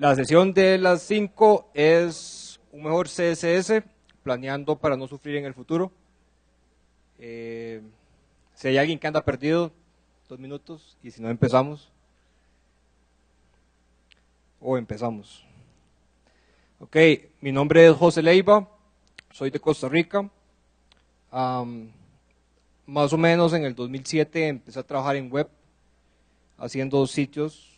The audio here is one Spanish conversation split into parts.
La sesión de las 5 es un mejor CSS, planeando para no sufrir en el futuro. Eh, si hay alguien que anda perdido, dos minutos, y si no empezamos. O empezamos. Ok, mi nombre es José Leiva, soy de Costa Rica. más o menos en el 2007 empecé a trabajar en web, haciendo sitios.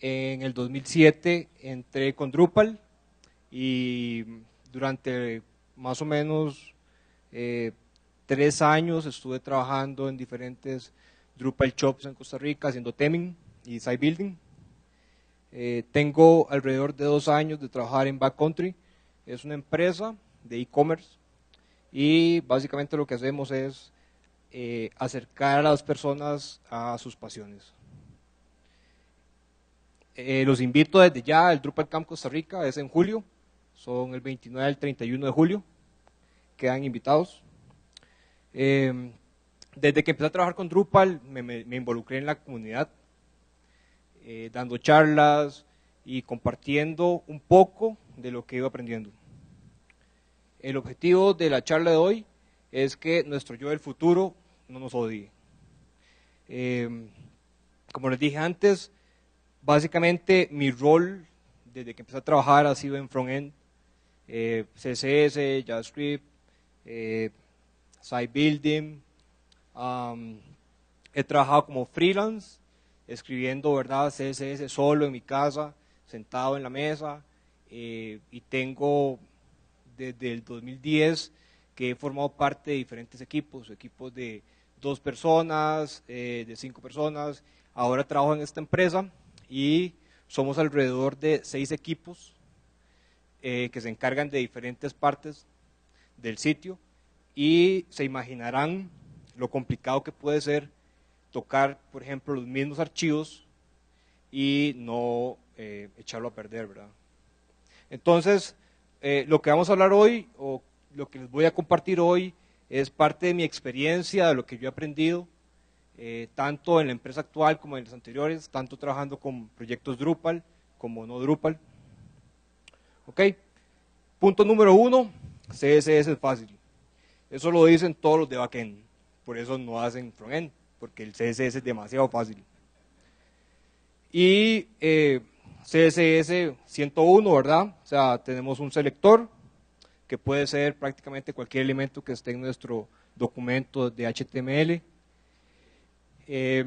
En el 2007 entré con Drupal y durante más o menos eh, tres años estuve trabajando en diferentes Drupal shops en Costa Rica haciendo teming y site building. Eh, tengo alrededor de dos años de trabajar en Backcountry. Es una empresa de e-commerce y básicamente lo que hacemos es eh, acercar a las personas a sus pasiones. Eh, los invito desde ya, el Drupal Camp Costa Rica es en julio, son el 29 al 31 de julio, quedan invitados. desde que empecé a trabajar con Drupal me involucré en la comunidad, eh, dando charlas y compartiendo un poco de lo que iba aprendiendo. El objetivo de la charla de hoy es que nuestro yo del futuro no nos odie. Em, como les dije antes, básicamente mi rol desde que empecé a trabajar ha sido en frontend, eh, CSS, JavaScript, eh, site building. he trabajado como freelance escribiendo verdad CSS solo en mi casa, sentado en la mesa, eh, y tengo desde el 2010 que he formado parte de diferentes equipos, equipos de dos personas, eh, de cinco personas. Ahora trabajo en esta empresa y somos alrededor de seis equipos eh, que se encargan de diferentes partes del sitio y se imaginarán lo complicado que puede ser tocar, por ejemplo, los mismos archivos y no eh, echarlo a perder, ¿verdad? Entonces, eh, lo que vamos a hablar hoy, o lo que les voy a compartir hoy, es parte de mi experiencia, de lo que yo he aprendido, eh, tanto en la empresa actual como en las anteriores, tanto trabajando con proyectos Drupal como no Drupal. ¿Ok? Punto número uno, CSS es fácil. Eso lo dicen todos los de backend, por eso no hacen frontend porque el CSS es demasiado fácil. Y eh, CSS 101, ¿verdad? O sea, tenemos un selector que puede ser prácticamente cualquier elemento que esté en nuestro documento de HTML. Eh,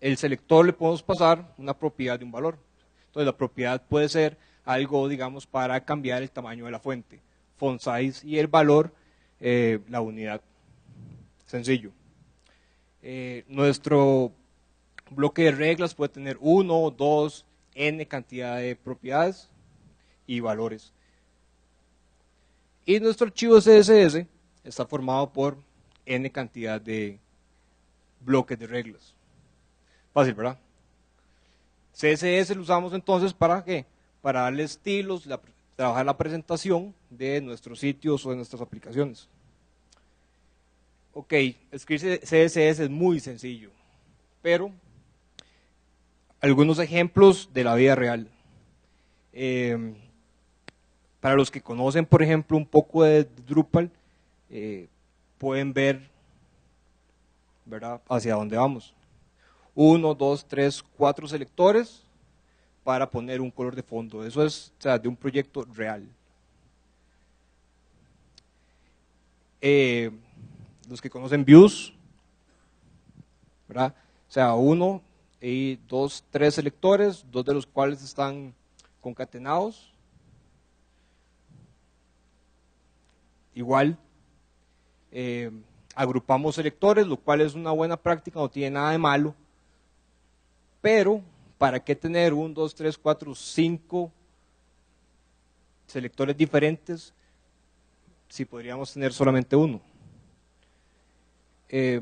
el selector le podemos pasar una propiedad de un valor. Entonces la propiedad puede ser algo, digamos, para cambiar el tamaño de la fuente, font size, y el valor eh, la unidad. Sencillo. Eh, nuestro bloque de reglas puede tener uno, dos, n cantidad de propiedades y valores. Y nuestro archivo CSS está formado por n cantidad de bloques de reglas. Fácil, ¿verdad? CSS lo usamos entonces para qué? Para darle estilos, trabajar la presentación de nuestros sitios o de nuestras aplicaciones. Ok, escribir CSS es muy sencillo, pero algunos ejemplos de la vida real. Em, para los que conocen, por ejemplo, un poco de Drupal, eh, pueden ver ¿verdad? hacia dónde vamos. Uno, dos, tres, cuatro selectores para poner un color de fondo. Eso es de un proyecto real. Eh, los que conocen views, ¿verdad? O sea, uno y dos, tres selectores, dos de los cuales están concatenados. Igual, eh, agrupamos selectores, lo cual es una buena práctica, no tiene nada de malo. Pero, ¿para qué tener un, dos, tres, cuatro, cinco selectores diferentes si podríamos tener solamente uno? Eh,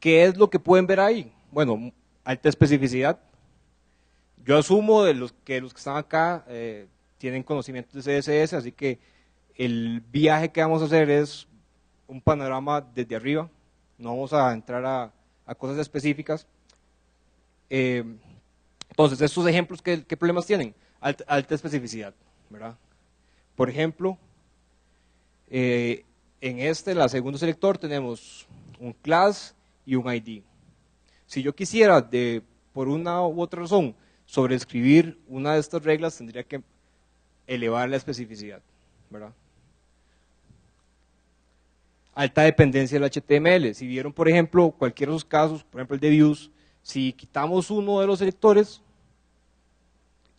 ¿Qué es lo que pueden ver ahí? Bueno, alta especificidad. Yo asumo de los que los que están acá eh, tienen conocimientos de CSS, así que el viaje que vamos a hacer es un panorama desde arriba. No vamos a entrar a, cosas específicas. Eh, entonces, estos ejemplos, ¿qué, problemas tienen? Alta, especificidad, ¿verdad? Por ejemplo, eh, en este, la segundo selector, tenemos un class y un ID. Si yo quisiera, de, por una u otra razón, sobreescribir una de estas reglas, tendría que elevar la especificidad, ¿verdad? Alta dependencia del HTML. Si vieron, por ejemplo, cualquiera de esos casos, por ejemplo el de views, si quitamos uno de los selectores,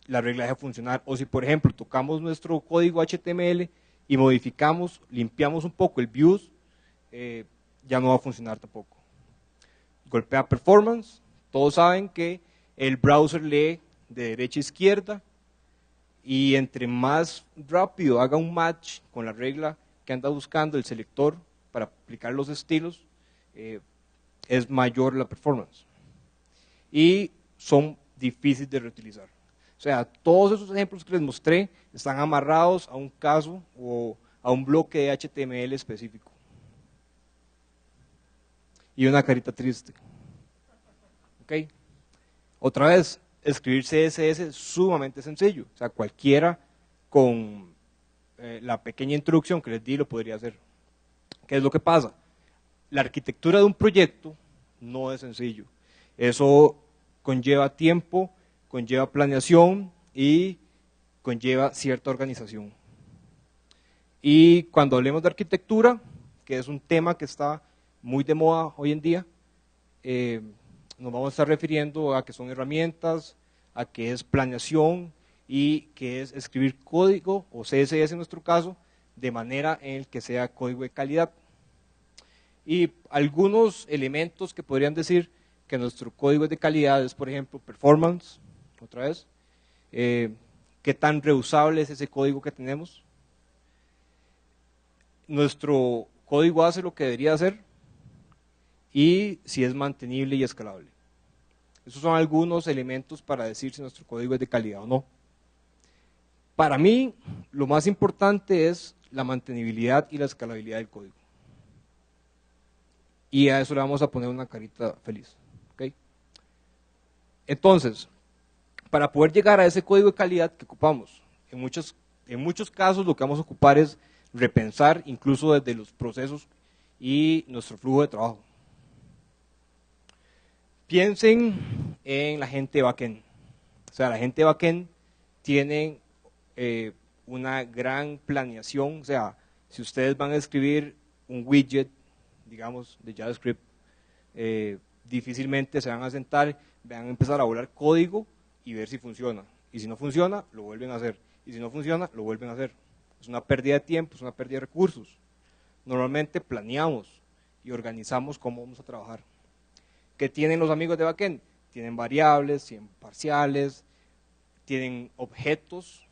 la regla deja de funcionar. O si, por ejemplo, tocamos nuestro código HTML y modificamos, limpiamos un poco el views, eh, ya no va a funcionar tampoco. Golpea performance. Todos saben que el browser lee de derecha a izquierda y entre más rápido haga un match con la regla que anda buscando el selector para aplicar los estilos, eh, es mayor la performance y son difíciles de reutilizar. O sea, todos esos ejemplos que les mostré están amarrados a un caso o a un bloque de HTML específico. Y una carita triste. ¿Ok? Otra vez, escribir CSS es sumamente sencillo. O sea, cualquiera con eh, la pequeña introducción que les di lo podría hacer. ¿Qué es lo que pasa? La arquitectura de un proyecto no es sencillo. Eso conlleva tiempo, conlleva planeación y conlleva cierta organización. Y cuando hablemos de arquitectura, que es un tema que está muy de moda hoy en día, eh, nos vamos a estar refiriendo a que son herramientas, a que es planeación y que es escribir código, o CSS en nuestro caso, de manera en que sea código de calidad. Y algunos elementos que podrían decir que nuestro código es de calidad es, por ejemplo, performance, otra vez, eh, qué tan reusable es ese código que tenemos, nuestro código hace lo que debería hacer y si es mantenible y escalable. Esos son algunos elementos para decir si nuestro código es de calidad o no. Para mí, lo más importante es la mantenibilidad y la escalabilidad del código. Y a eso le vamos a poner una carita feliz. Entonces, para poder llegar a ese código de calidad que ocupamos. En muchos, en muchos casos lo que vamos a ocupar es repensar incluso desde los procesos y nuestro flujo de trabajo. Piensen en la gente backend. O sea, la gente backend tiene eh, una gran planeación. O sea, si ustedes van a escribir un widget, digamos, de JavaScript, eh, difícilmente se van a sentar, van a empezar a volar código y ver si funciona. Y si no funciona, lo vuelven a hacer. Y si no funciona, lo vuelven a hacer. Es una pérdida de tiempo, es una pérdida de recursos. Normalmente planeamos y organizamos cómo vamos a trabajar. ¿Qué tienen los amigos de backend? Tienen variables, tienen parciales, tienen objetos.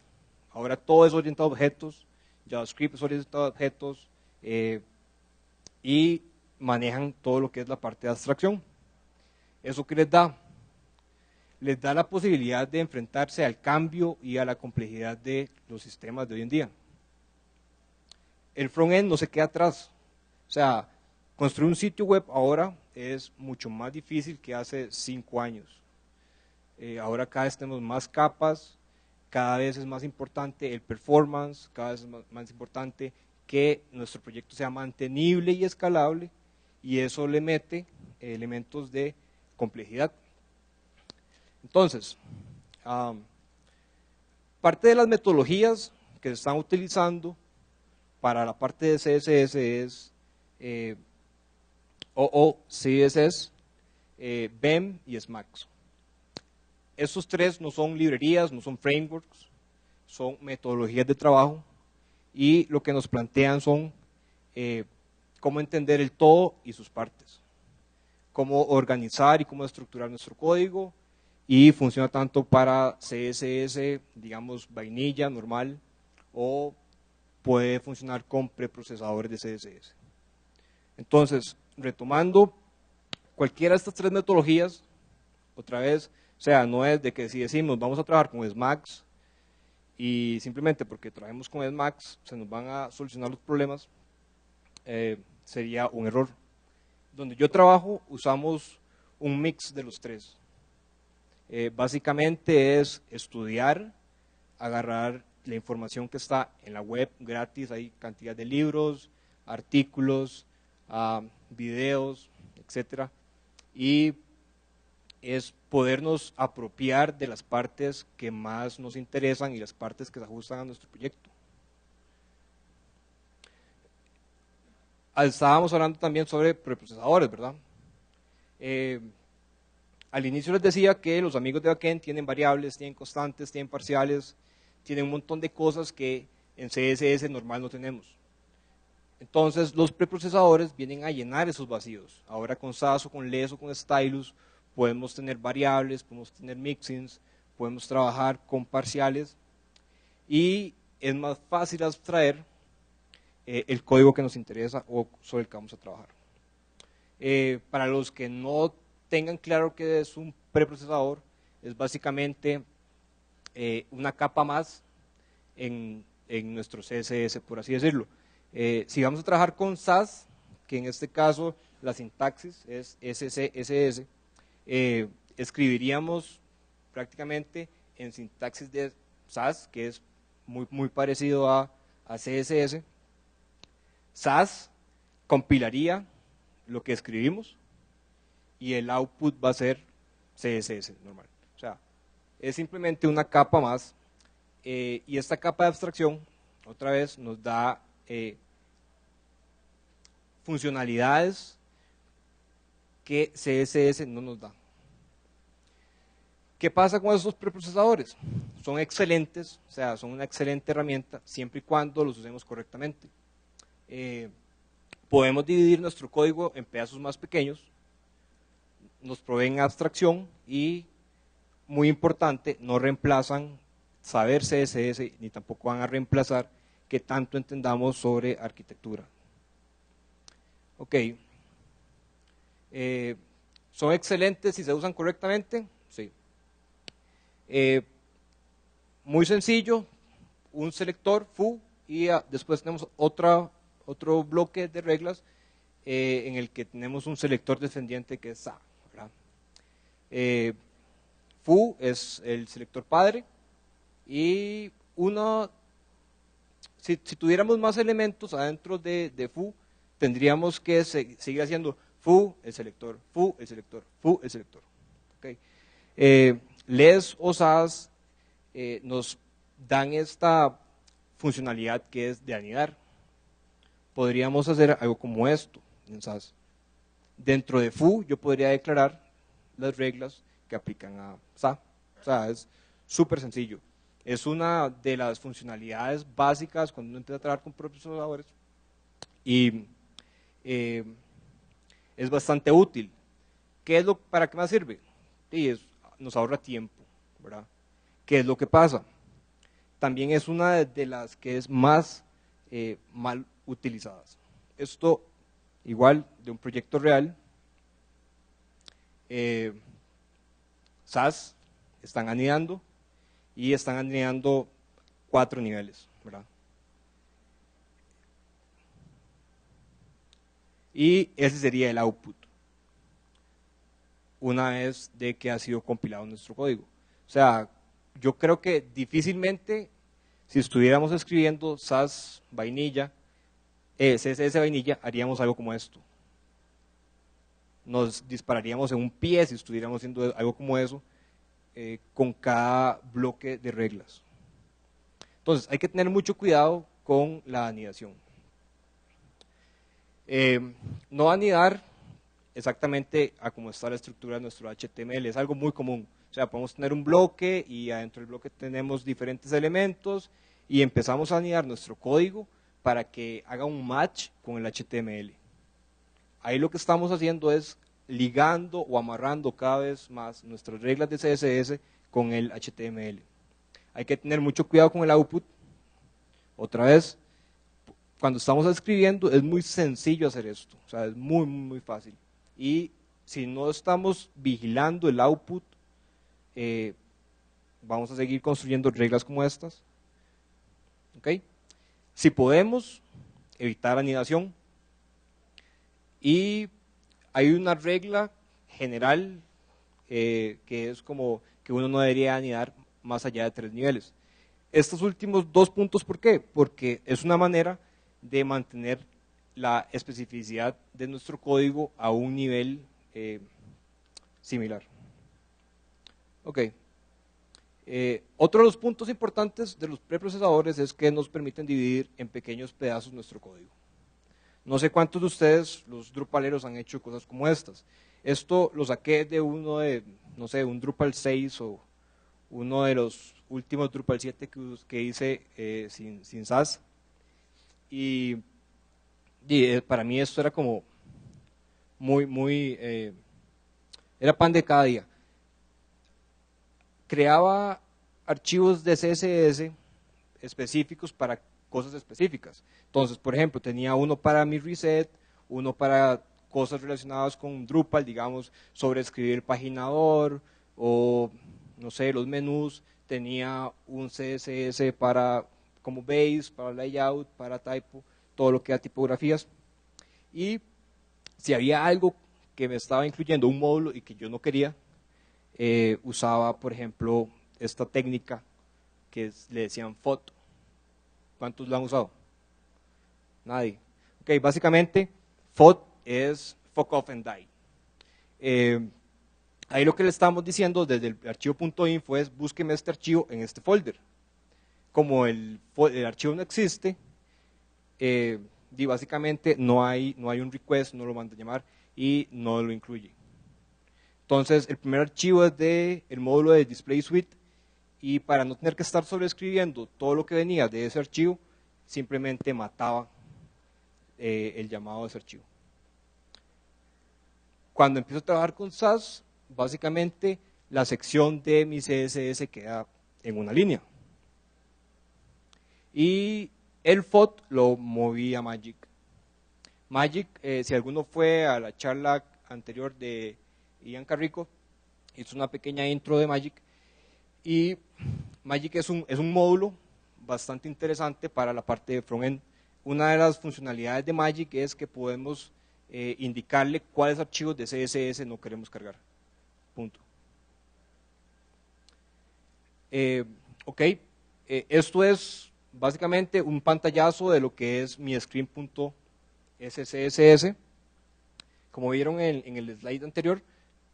Ahora todo es orientado a objetos. JavaScript es orientado a objetos. Eh, y manejan todo lo que es la parte de abstracción. ¿Eso qué les da? les da la posibilidad de enfrentarse al cambio y a la complejidad de los sistemas de hoy en día. El front-end no se queda atrás. O sea, construir un sitio web ahora es mucho más difícil que hace cinco años. Eh, ahora cada vez tenemos más capas, cada vez es más importante el performance, cada vez es más importante que nuestro proyecto sea mantenible y escalable, y eso le mete elementos de complejidad. Entonces, parte de las metodologías que se están utilizando para la parte de CSS es eh, OO, CSS, eh, BEM y SMAX. Estos tres no son librerías, no son frameworks, son metodologías de trabajo y lo que nos plantean son eh, cómo entender el todo y sus partes, cómo organizar y cómo estructurar nuestro código, y funciona tanto para CSS, digamos, vainilla, normal, o puede funcionar con preprocesadores de CSS. Entonces, retomando, cualquiera de estas tres metodologías, otra vez, o sea, no es de que si decimos vamos a trabajar con SMAX y simplemente porque trabajemos con SMAX se nos van a solucionar los problemas, eh, sería un error. Donde yo trabajo usamos un mix de los tres. Eh, básicamente es estudiar, agarrar la información que está en la web gratis, hay cantidad de libros, artículos, uh, videos, etcétera, y es podernos apropiar de las partes que más nos interesan y las partes que se ajustan a nuestro proyecto. Estábamos hablando también sobre preprocesadores, ¿verdad? Eh, al inicio les decía que los amigos de backend tienen variables, tienen constantes, tienen parciales, tienen un montón de cosas que en CSS normal no tenemos. Entonces los preprocesadores vienen a llenar esos vacíos. Ahora con SAS o con LES o con Stylus podemos tener variables, podemos tener mixins, podemos trabajar con parciales y es más fácil abstraer eh, el código que nos interesa o sobre el que vamos a trabajar. Eh, para los que no tengan claro qué es un preprocesador, es básicamente eh, una capa más en, en, nuestro CSS, por así decirlo. Si vamos a trabajar con SAS, que en este caso la sintaxis es SCSS, eh, escribiríamos prácticamente en sintaxis de SAS, que es muy, muy parecido a, CSS. SAS compilaría lo que escribimos y el output va a ser CSS normal. O sea, es simplemente una capa más eh, y esta capa de abstracción, otra vez, nos da eh, funcionalidades que CSS no nos da. ¿Qué pasa con esos preprocesadores? Son excelentes, o sea, son una excelente herramienta siempre y cuando los usemos correctamente. Eh, podemos dividir nuestro código en pedazos más pequeños, nos proveen abstracción y, muy importante, no reemplazan saber CSS ni tampoco van a reemplazar que tanto entendamos sobre arquitectura. Ok. Eh, ¿Son excelentes si se usan correctamente? Eh, muy sencillo, un selector foo y después tenemos otra, otro bloque de reglas eh, en el que tenemos un selector descendiente que es sa. foo es el selector padre y uno, si, tuviéramos más elementos adentro de, de foo, tendríamos que seguir haciendo foo, el selector, foo, el selector, foo, el selector. Eh, les o SAS eh, nos dan esta funcionalidad que es de anidar. Podríamos hacer algo como esto en SAS. Dentro de foo yo podría declarar las reglas que aplican a SA. O sea, es súper sencillo. Es una de las funcionalidades básicas cuando uno empieza a trabajar con procesadores y eh, es bastante útil. ¿Qué es lo, ¿Para qué más sirve? Sí, nos ahorra tiempo, ¿verdad? ¿Qué es lo que pasa? También es una de las que es más eh, mal utilizadas. Esto, igual, de un proyecto real, eh, SAS están anidando y están anidando cuatro niveles, ¿verdad? Y ese sería el output, una vez de que ha sido compilado nuestro código. O sea, yo creo que difícilmente, si estuviéramos escribiendo SAS vainilla, eh, CSS vainilla, haríamos algo como esto. Nos dispararíamos en un pie si estuviéramos haciendo algo como eso, eh, con cada bloque de reglas. Entonces, hay que tener mucho cuidado con la anidación. Eh, no anidar exactamente a cómo está la estructura de nuestro HTML, es algo muy común. O sea, podemos tener un bloque y adentro del bloque tenemos diferentes elementos y empezamos a anidar nuestro código para que haga un match con el HTML. Ahí lo que estamos haciendo es ligando o amarrando cada vez más nuestras reglas de CSS con el HTML. Hay que tener mucho cuidado con el output. Otra vez, cuando estamos escribiendo es muy sencillo hacer esto, o sea, es muy, muy, fácil. Y si no estamos vigilando el output, eh, vamos a seguir construyendo reglas como estas. ¿Ok? Si podemos, evitar anidación. Y hay una regla general, eh, que es como que uno no debería ni dar más allá de tres niveles. Estos últimos dos puntos, ¿por qué? Porque es una manera de mantener la especificidad de nuestro código a un nivel eh, similar. Ok. Eh, otro de los puntos importantes de los preprocesadores es que nos permiten dividir en pequeños pedazos nuestro código. No sé cuántos de ustedes, los Drupaleros, han hecho cosas como estas. Esto lo saqué de uno de, no sé, un Drupal 6 o uno de los últimos Drupal 7 que, hice eh, sin, sin SAS. Y, eh, para mí esto era como muy, muy, eh, era pan de cada día. Creaba archivos de CSS específicos para cosas específicas. Entonces, por ejemplo, tenía uno para mi reset, uno para cosas relacionadas con Drupal, digamos, sobre escribir paginador o, no sé, los menús. Tenía un CSS para como base, para layout, para typo, todo lo que era tipografías. Y si había algo que me estaba incluyendo un módulo y que yo no quería, eh, usaba, por ejemplo, esta técnica que le decían foto. ¿Cuántos lo han usado? Nadie. Ok, básicamente, FOD es fuck off and die. Eh, ahí lo que le estamos diciendo desde el archivo.info es búsqueme este archivo en este folder. Como el, archivo no existe, eh, y básicamente no hay, no hay un request, no lo manda a llamar y no lo incluye. Entonces, el primer archivo es del el módulo de Display Suite y para no tener que estar sobreescribiendo todo lo que venía de ese archivo, simplemente mataba eh, el llamado de ese archivo. Cuando empiezo a trabajar con SAS, básicamente la sección de mi CSS queda en una línea. Y el FOT lo moví a Magic. Magic, eh, si alguno fue a la charla anterior de Ian Carrico, hizo una pequeña intro de Magic. Y Magic es un, es un módulo bastante interesante para la parte de frontend. Una de las funcionalidades de Magic es que podemos eh, indicarle cuáles archivos de CSS no queremos cargar. Punto. Eh, ok, esto es básicamente un pantallazo de lo que es mi screen.scss. Como vieron en, el slide anterior,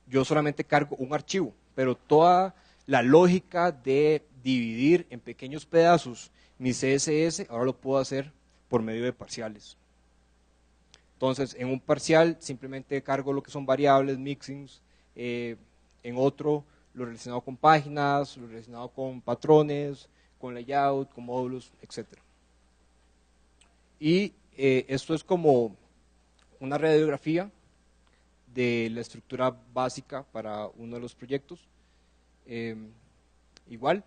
yo solamente cargo un archivo, pero toda la lógica de dividir en pequeños pedazos mi CSS, ahora lo puedo hacer por medio de parciales. Entonces, en un parcial simplemente cargo lo que son variables, mixings, eh, en otro lo relacionado con páginas, lo relacionado con patrones, con layout, con módulos, etc. Y eh, esto es como una radiografía de la estructura básica para uno de los proyectos. Em, igual,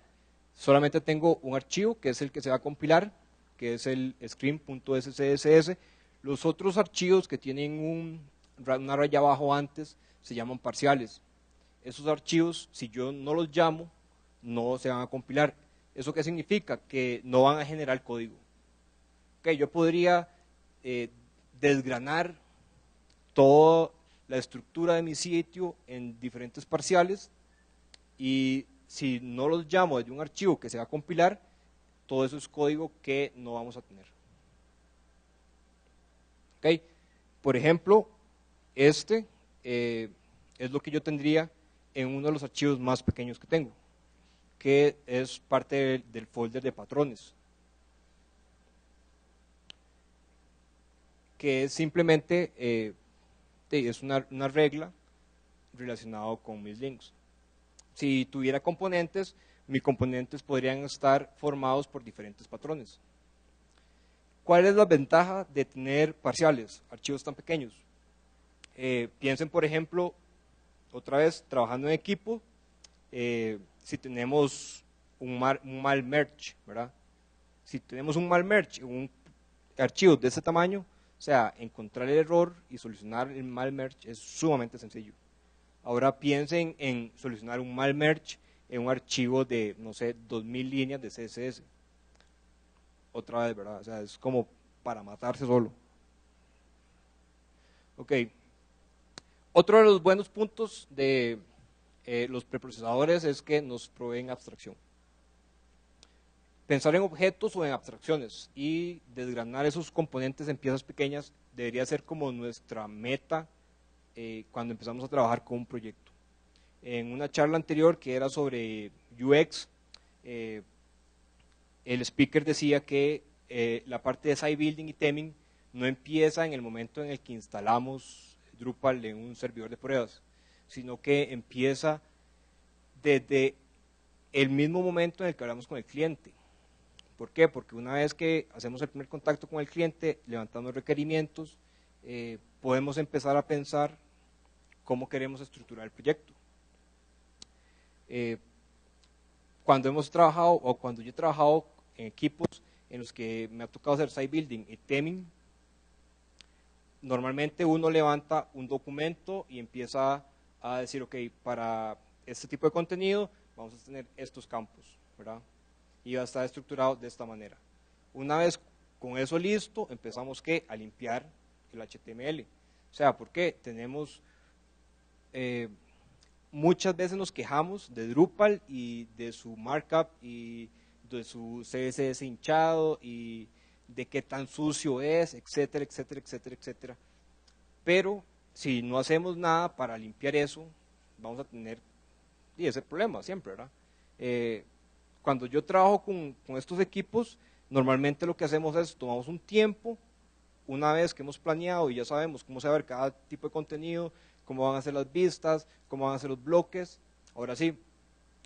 solamente tengo un archivo que es el que se va a compilar, que es el screen.scss. Los otros archivos que tienen una raya abajo antes se llaman parciales. Esos archivos, si yo no los llamo, no se van a compilar. ¿Eso qué significa? Que no van a generar código. Okay, yo podría eh, desgranar toda la estructura de mi sitio en diferentes parciales y si no los llamo desde un archivo que se va a compilar, todo eso es código que no vamos a tener. ¿Okay? Por ejemplo, este eh, es lo que yo tendría en uno de los archivos más pequeños que tengo, que es parte del, folder de patrones. Que es simplemente, eh, es una, una regla relacionada con mis links si tuviera componentes, mis componentes podrían estar formados por diferentes patrones. ¿Cuál es la ventaja de tener parciales, archivos tan pequeños? Eh, piensen, por ejemplo, otra vez, trabajando en equipo, eh, si tenemos un mal, merge, ¿verdad? Si tenemos un mal merge, un archivo de ese tamaño, o sea, encontrar el error y solucionar el mal merge es sumamente sencillo. Ahora piensen en solucionar un mal merge en un archivo de, no sé, 2000 líneas de CSS. Otra vez, ¿verdad? O sea, es como para matarse solo. Ok. Otro de los buenos puntos de eh, los preprocesadores es que nos proveen abstracción. Pensar en objetos o en abstracciones y desgranar esos componentes en piezas pequeñas debería ser como nuestra meta eh, cuando empezamos a trabajar con un proyecto. En una charla anterior que era sobre UX, eh, el speaker decía que la parte de site building y teming no empieza en el momento en el que instalamos Drupal en un servidor de pruebas, sino que empieza desde el mismo momento en el que hablamos con el cliente. ¿Por qué? Porque una vez que hacemos el primer contacto con el cliente, levantando requerimientos, eh, podemos empezar a pensar cómo queremos estructurar el proyecto. Eh, cuando hemos trabajado, o cuando yo he trabajado en equipos en los que me ha tocado hacer site building y teming, normalmente uno levanta un documento y empieza a decir, ok, para este tipo de contenido vamos a tener estos campos, ¿verdad? Y va a estar estructurado de esta manera. Una vez con eso listo, empezamos ¿qué? a limpiar el HTML. O sea, ¿por qué? Tenemos, eh, muchas veces nos quejamos de Drupal y de su markup y de su CSS hinchado y de qué tan sucio es, etcétera, etcétera, etcétera, etcétera. Pero si no hacemos nada para limpiar eso, vamos a tener y ese problema siempre, ¿verdad? Eh, cuando yo trabajo con, estos equipos, normalmente lo que hacemos es tomamos un tiempo, una vez que hemos planeado y ya sabemos cómo se va a ver cada tipo de contenido, cómo van a ser las vistas, cómo van a ser los bloques, ahora sí,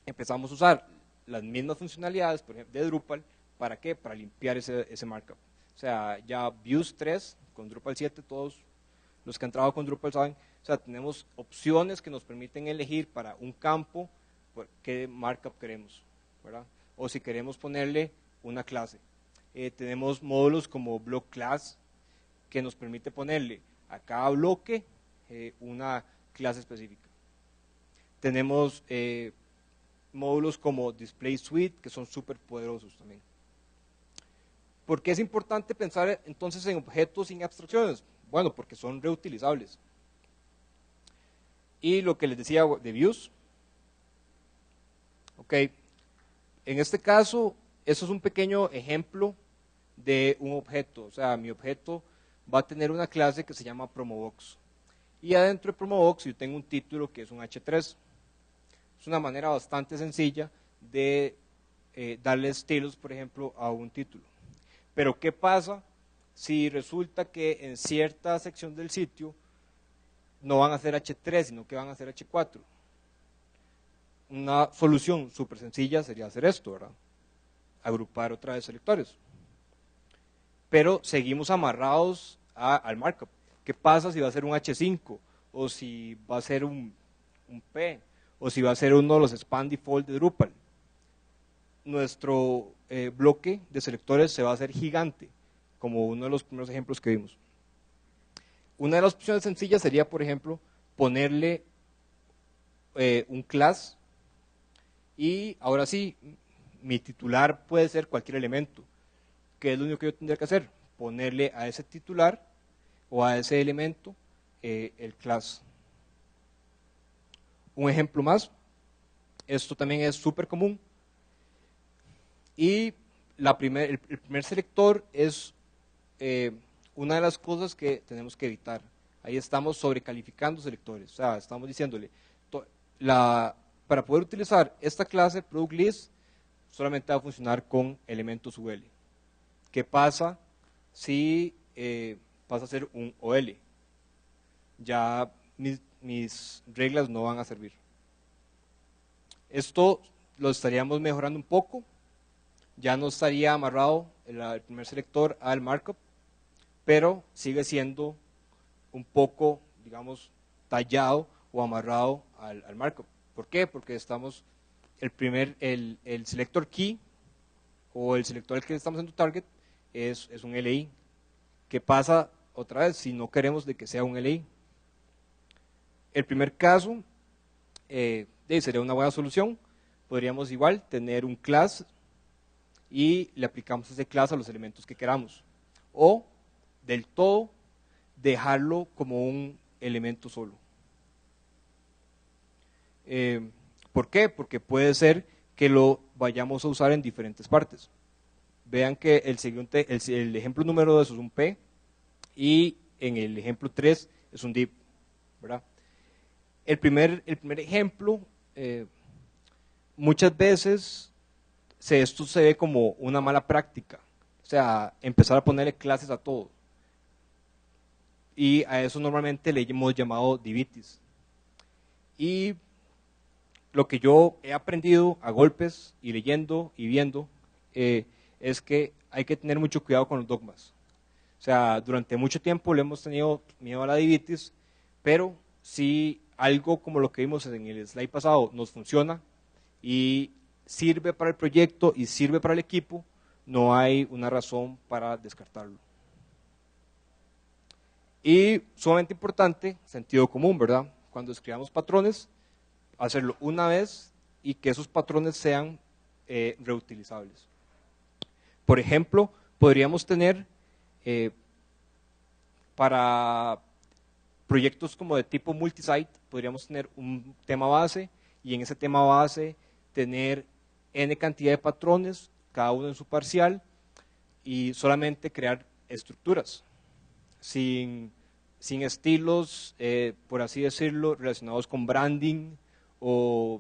empezamos a usar las mismas funcionalidades, por ejemplo, de Drupal, ¿Para qué? Para limpiar ese, ese markup. O sea, ya Views 3 con Drupal 7, todos los que han trabajado con Drupal saben, o sea, tenemos opciones que nos permiten elegir para un campo qué markup queremos, ¿verdad? O si queremos ponerle una clase. Eh, tenemos módulos como Block Class, que nos permite ponerle a cada bloque eh, una clase específica. Tenemos eh, módulos como Display Suite, que son súper poderosos también. ¿Por qué es importante pensar entonces en objetos sin abstracciones? Bueno, porque son reutilizables. Y lo que les decía de views. Ok, en este caso, eso es un pequeño ejemplo de un objeto. O sea, mi objeto va a tener una clase que se llama promobox. Y adentro de promobox yo tengo un título que es un h3. Es una manera bastante sencilla de eh, darle estilos, por ejemplo, a un título. Pero ¿qué pasa si resulta que en cierta sección del sitio no van a ser H3, sino que van a ser H4? Una solución súper sencilla sería hacer esto, ¿verdad? Agrupar otra vez selectores. Pero seguimos amarrados al markup. ¿Qué pasa si va a ser un H5? O si va a ser un, un P? O si va a ser uno de los span default de Drupal. Nuestro eh, bloque de selectores se va a hacer gigante, como uno de los primeros ejemplos que vimos. Una de las opciones sencillas sería, por ejemplo, ponerle eh, un class y ahora sí, mi titular puede ser cualquier elemento. ¿Qué es lo único que yo tendría que hacer? Ponerle a ese titular o a ese elemento eh, el class. Un ejemplo más, esto también es súper común, y la primer, el, primer selector es eh, una de las cosas que tenemos que evitar. Ahí estamos sobrecalificando selectores. O sea, estamos diciéndole, para poder utilizar esta clase product list, solamente va a funcionar con elementos UL. ¿Qué pasa si eh, pasa a ser un OL? Ya mis reglas no van a servir. Esto lo estaríamos mejorando un poco ya no estaría amarrado el, primer selector al markup, pero sigue siendo un poco, digamos, tallado o amarrado al, markup. ¿Por qué? Porque estamos, el primer, el, el, selector key o el selector al que estamos haciendo target es, es un LI. ¿Qué pasa otra vez si no queremos de que sea un LI? El primer caso eh, sería una buena solución. Podríamos igual tener un class y le aplicamos ese clase a los elementos que queramos. O del todo dejarlo como un elemento solo. Eh, ¿Por qué? Porque puede ser que lo vayamos a usar en diferentes partes. Vean que el, siguiente, el, ejemplo número 2 es un P y en el ejemplo 3 es un div. ¿verdad? El, primer, el primer ejemplo, eh, muchas veces se, esto se ve como una mala práctica. O sea, empezar a ponerle clases a todo. Y a eso normalmente le hemos llamado divitis. Y lo que yo he aprendido a golpes y leyendo y viendo eh, es que hay que tener mucho cuidado con los dogmas. O sea, durante mucho tiempo le hemos tenido miedo a la divitis, pero si algo como lo que vimos en el slide pasado nos funciona y sirve para el proyecto y sirve para el equipo, no hay una razón para descartarlo. Y sumamente importante, sentido común, ¿verdad? Cuando escribamos patrones, hacerlo una vez y que esos patrones sean eh, reutilizables. Por ejemplo, podríamos tener eh, para proyectos como de tipo multisite, podríamos tener un tema base y en ese tema base tener n cantidad de patrones, cada uno en su parcial, y solamente crear estructuras, sin, sin estilos, eh, por así decirlo, relacionados con branding, o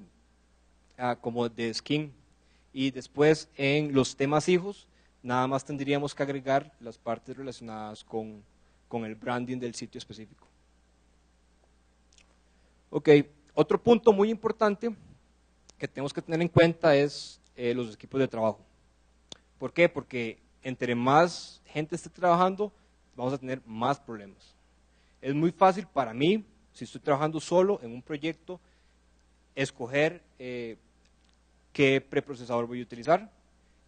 ah, como de skin. Y después en los temas hijos, nada más tendríamos que agregar las partes relacionadas con, con el branding del sitio específico. Ok, otro punto muy importante que tenemos que tener en cuenta es eh, los equipos de trabajo. ¿Por qué? Porque entre más gente esté trabajando, vamos a tener más problemas. Es muy fácil para mí, si estoy trabajando solo en un proyecto, escoger eh, qué preprocesador voy a utilizar,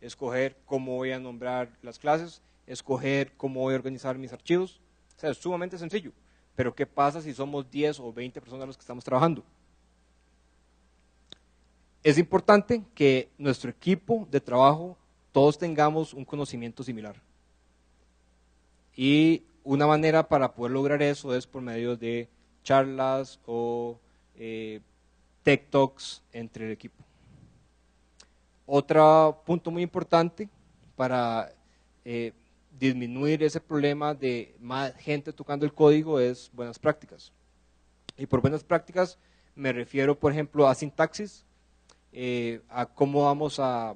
escoger cómo voy a nombrar las clases, escoger cómo voy a organizar mis archivos. O sea, es sumamente sencillo. Pero ¿qué pasa si somos 10 o 20 personas los que estamos trabajando? Es importante que nuestro equipo de trabajo todos tengamos un conocimiento similar. Y una manera para poder lograr eso es por medio de charlas o eh, tech talks entre el equipo. Otro punto muy importante para eh, disminuir ese problema de más gente tocando el código es buenas prácticas. Y por buenas prácticas me refiero, por ejemplo, a sintaxis, eh, a cómo vamos a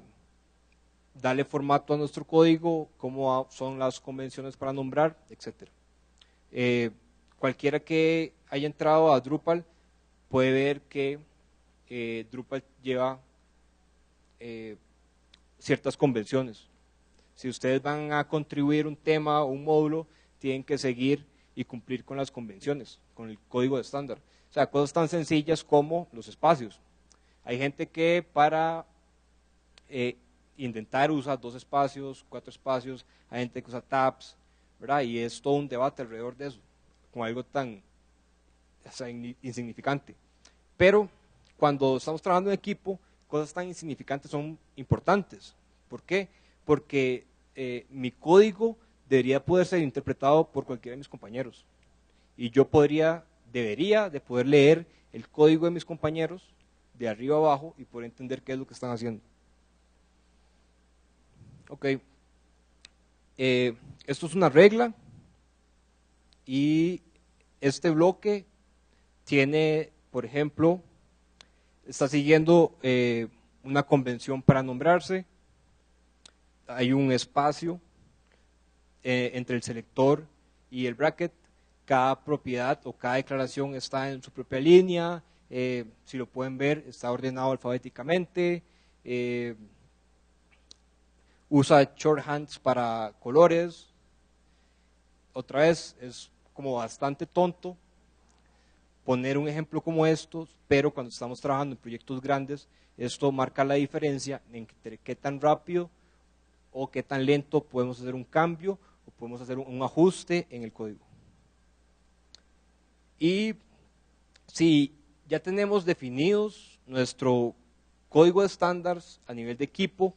darle formato a nuestro código, cómo son las convenciones para nombrar, etc. Eh, cualquiera que haya entrado a Drupal puede ver que eh, Drupal lleva eh, ciertas convenciones. Si ustedes van a contribuir un tema o un módulo, tienen que seguir y cumplir con las convenciones, con el código de estándar. O sea, cosas tan sencillas como los espacios. Hay gente que para intentar usa dos espacios, cuatro espacios, hay gente que usa tabs. Y es todo un debate alrededor de eso, con algo tan insignificante. Pero cuando estamos trabajando en equipo, cosas tan insignificantes son importantes. ¿Por qué? Porque eh, mi código debería poder ser interpretado por cualquiera de mis compañeros. Y yo podría, debería de poder leer el código de mis compañeros de arriba abajo y poder entender qué es lo que están haciendo. Ok. Eh, esto es una regla y este bloque tiene, por ejemplo, está siguiendo eh, una convención para nombrarse, hay un espacio eh, entre el selector y el bracket, cada propiedad o cada declaración está en su propia línea, si lo pueden ver está ordenado alfabéticamente, usa shorthands para colores, otra vez es como bastante tonto, poner un ejemplo como estos, pero cuando estamos trabajando en proyectos grandes, esto marca la diferencia entre qué tan rápido o qué tan lento podemos hacer un cambio o podemos hacer un ajuste en el código. Y si ya tenemos definidos nuestro código de estándares a nivel de equipo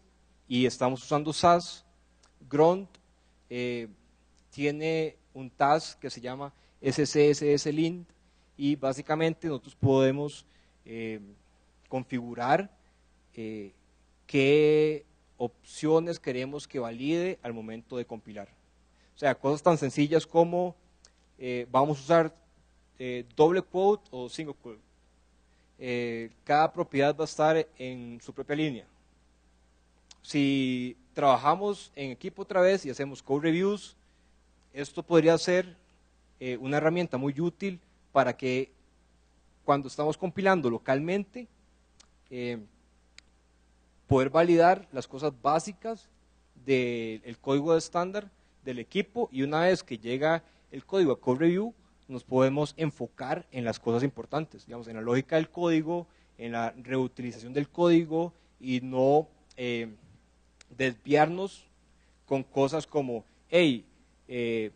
y estamos usando SAS, Grunt eh, tiene un task que se llama SCSS Lint, y básicamente nosotros podemos eh, configurar eh, qué opciones queremos que valide al momento de compilar. O sea, cosas tan sencillas como vamos a usar doble quote o single quote. cada propiedad va a estar en su propia línea. Si trabajamos en equipo otra vez y hacemos code reviews, esto podría ser una herramienta muy útil para que cuando estamos compilando localmente, eh, poder validar las cosas básicas del código de estándar del equipo y una vez que llega el código a code review, nos podemos enfocar en las cosas importantes, digamos, en la lógica del código, en la reutilización del código y no eh, desviarnos con cosas como, hey, eh,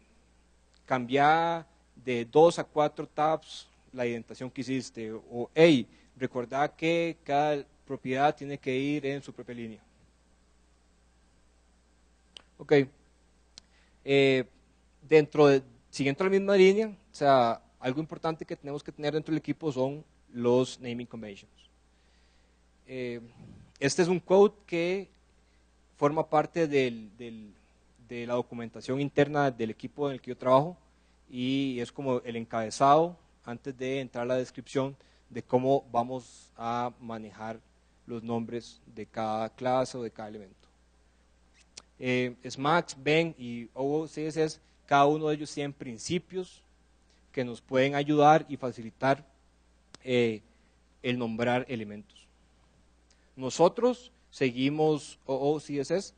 cambia de dos a cuatro tabs la indentación que hiciste, o hey, recordad que cada propiedad tiene que ir en su propia línea. Ok. Eh, dentro de, siguiendo la misma línea, o sea, algo importante que tenemos que tener dentro del equipo son los naming conventions. Eh, este es un code que forma parte de la documentación interna del equipo en el que yo trabajo y es como el encabezado antes de entrar a la descripción de cómo vamos a manejar los nombres de cada clase o de cada elemento. Eh, SMAX, Ben y OOCSS, cada uno de ellos tienen principios que nos pueden ayudar y facilitar eh, el nombrar elementos. Nosotros seguimos OOCSS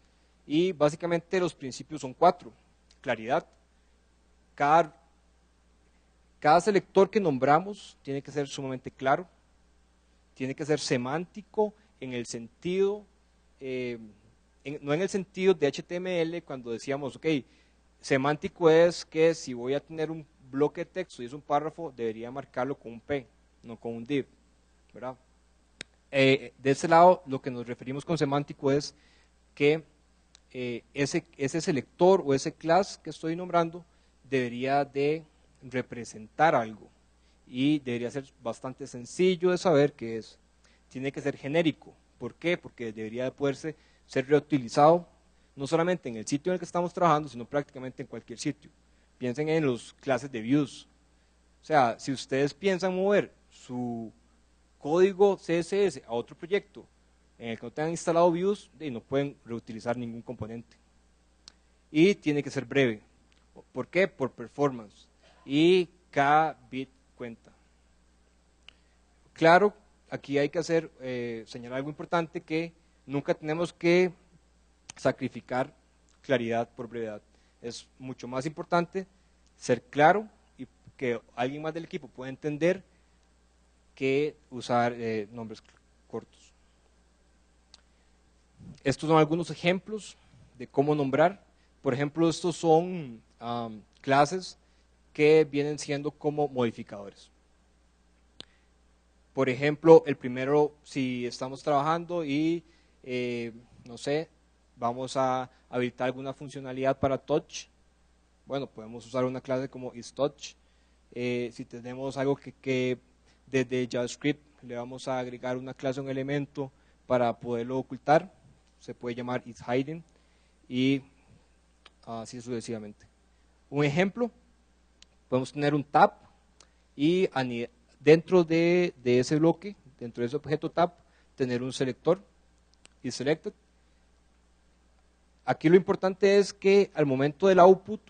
y básicamente los principios son cuatro. Claridad. Cada selector que nombramos tiene que ser sumamente claro, tiene que ser semántico en el sentido, eh, no en el sentido de HTML cuando decíamos, ok, semántico es que si voy a tener un bloque de texto y es un párrafo, debería marcarlo con un P, no con un div, ¿verdad? Eh, de ese lado, lo que nos referimos con semántico es que eh, ese, ese selector o ese class que estoy nombrando debería de representar algo y debería ser bastante sencillo de saber qué es. Tiene que ser genérico. ¿Por qué? Porque debería de poderse ser reutilizado no solamente en el sitio en el que estamos trabajando, sino prácticamente en cualquier sitio. Piensen en los clases de views. O sea, si ustedes piensan mover su código CSS a otro proyecto en el que no tengan instalado views, no pueden reutilizar ningún componente. Y tiene que ser breve. ¿Por qué? Por performance y cada bit cuenta. Claro, aquí hay que hacer, eh, señalar algo importante, que nunca tenemos que sacrificar claridad por brevedad. Es mucho más importante ser claro y que alguien más del equipo pueda entender que usar eh, nombres cortos. Estos son algunos ejemplos de cómo nombrar. Por ejemplo, estos son clases que vienen siendo como modificadores. Por ejemplo, el primero, si estamos trabajando y, eh, no sé, vamos a habilitar alguna funcionalidad para touch, bueno, podemos usar una clase como isTouch. Eh, si tenemos algo que, desde JavaScript le vamos a agregar una clase, un elemento para poderlo ocultar, se puede llamar isHiding y así sucesivamente. Un ejemplo, podemos tener un tab y dentro de, ese bloque, dentro de ese objeto tab, tener un selector y selected. Aquí lo importante es que al momento del output,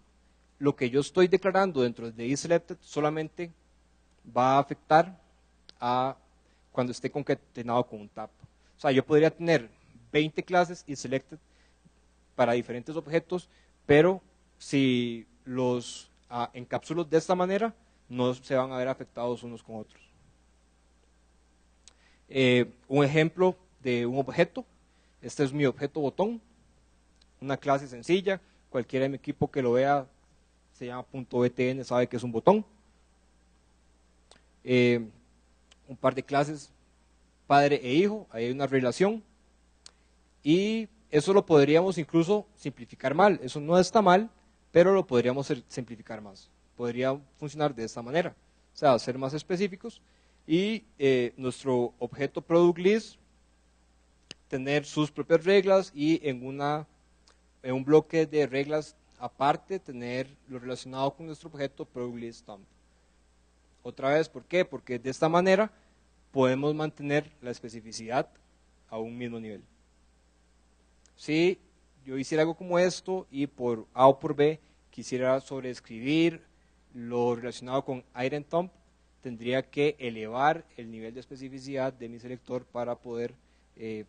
lo que yo estoy declarando dentro de isSelected solamente va a afectar a cuando esté concatenado con un tab. O sea, yo podría tener 20 clases isSelected para diferentes objetos, pero si los en cápsulas de esta manera, no se van a ver afectados unos con otros. Eh, un ejemplo de un objeto, este es mi objeto botón, una clase sencilla, cualquiera de mi equipo que lo vea se llama .btn, sabe que es un botón. Eh, un par de clases, padre e hijo, ahí hay una relación. Y eso lo podríamos incluso simplificar mal, eso no está mal, pero lo podríamos simplificar más. Podría funcionar de esta manera, o sea, ser más específicos. y eh, nuestro objeto product list tener sus propias reglas y en, una, en un bloque de reglas aparte tener lo relacionado con nuestro objeto product list dump. Otra vez, ¿por qué? Porque de esta manera podemos mantener la especificidad a un mismo nivel. Si yo hiciera algo como esto y por A o por B quisiera sobreescribir lo relacionado con item tendría que elevar el nivel de especificidad de mi selector para poder eh,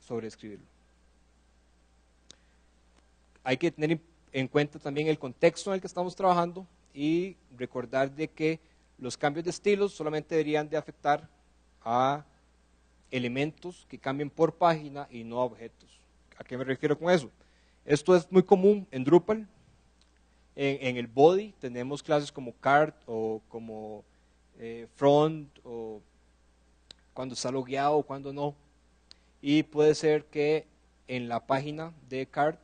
sobreescribirlo. Hay que tener en cuenta también el contexto en el que estamos trabajando y recordar de que los cambios de estilos solamente deberían de afectar a elementos que cambien por página y no a objetos. ¿A qué me refiero con eso? Esto es muy común en Drupal. En, el body tenemos clases como cart o como eh, front o cuando está logueado o cuando no. Y puede ser que en la página de cart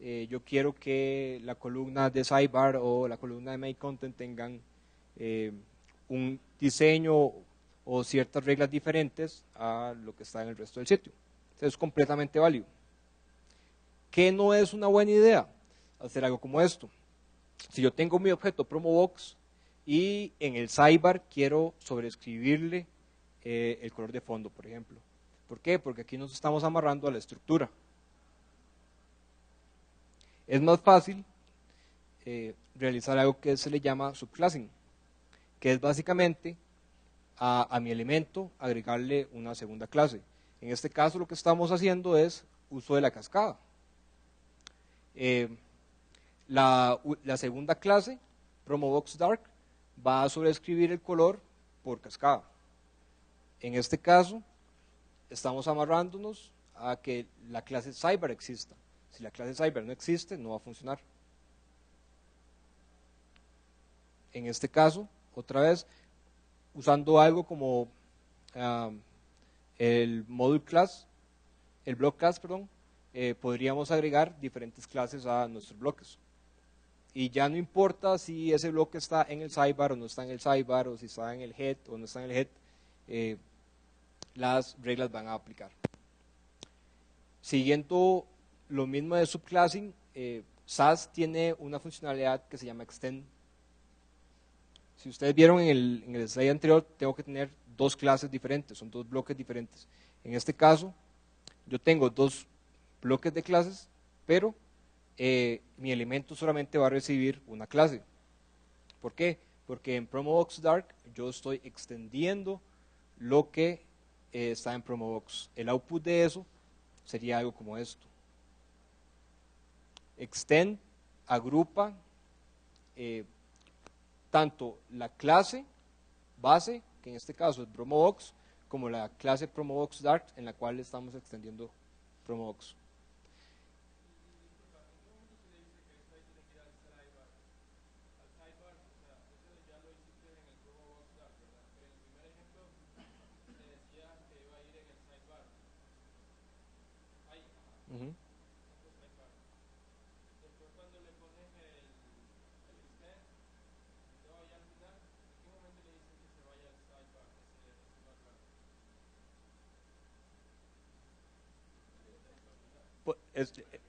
eh, yo quiero que la columna de sidebar o la columna de main content tengan eh, un diseño o ciertas reglas diferentes a lo que está en el resto del sitio. es completamente válido. ¿Qué no es una buena idea? Hacer algo como esto. Si yo tengo mi objeto promobox y en el sidebar quiero sobreescribirle eh, el color de fondo, por ejemplo. ¿Por qué? Porque aquí nos estamos amarrando a la estructura. Es más fácil eh, realizar algo que se le llama subclassing, que es básicamente a, mi elemento agregarle una segunda clase. En este caso lo que estamos haciendo es uso de la cascada. Eh, la, segunda clase, PromoBox Dark, va a sobreescribir el color por cascada. En este caso, estamos amarrándonos a que la clase Cyber exista. Si la clase Cyber no existe, no va a funcionar. En este caso, otra vez, usando algo como el module class, el block class, perdón, eh, podríamos agregar diferentes clases a nuestros bloques. Y ya no importa si ese bloque está en el sidebar o no está en el sidebar, o si está en el head o no está en el head, eh, las reglas van a aplicar. Siguiendo lo mismo de subclassing, eh, SAS tiene una funcionalidad que se llama extend. Si ustedes vieron en el, en slide anterior, tengo que tener dos clases diferentes, son dos bloques diferentes. En este caso, yo tengo dos bloques de clases, pero eh, mi elemento solamente va a recibir una clase. ¿Por qué? Porque en PromoBox Dark yo estoy extendiendo lo que eh, está en PromoBox. El output de eso sería algo como esto. Extend agrupa eh, tanto la clase base, que en este caso es PromoBox, como la clase PromoBox Dark en la cual estamos extendiendo PromoBox.